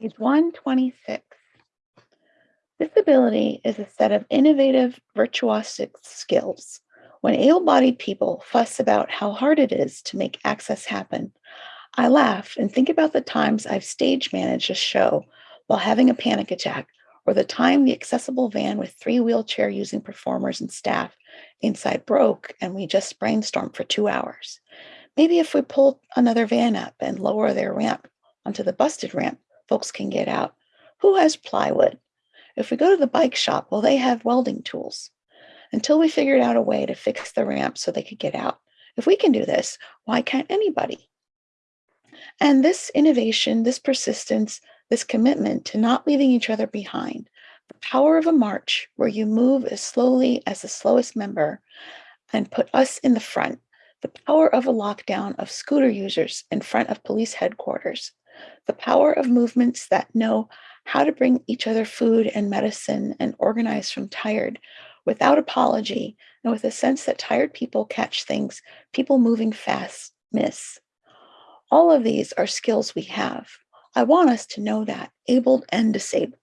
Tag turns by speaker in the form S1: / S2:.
S1: Page 126. Disability is a set of innovative virtuosic skills. When able-bodied people fuss about how hard it is to make access happen, I laugh and think about the times I've stage managed a show while having a panic attack, or the time the accessible van with three wheelchair using performers and staff inside broke and we just brainstormed for two hours. Maybe if we pulled another van up and lower their ramp onto the busted ramp, folks can get out. Who has plywood? If we go to the bike shop, well, they have welding tools. Until we figured out a way to fix the ramp so they could get out. If we can do this, why can't anybody? And this innovation, this persistence, this commitment to not leaving each other behind, the power of a march where you move as slowly as the slowest member and put us in the front, the power of a lockdown of scooter users in front of police headquarters, the power of movements that know how to bring each other food and medicine and organize from tired without apology and with a sense that tired people catch things people moving fast miss. All of these are skills we have. I want us to know that, abled and disabled.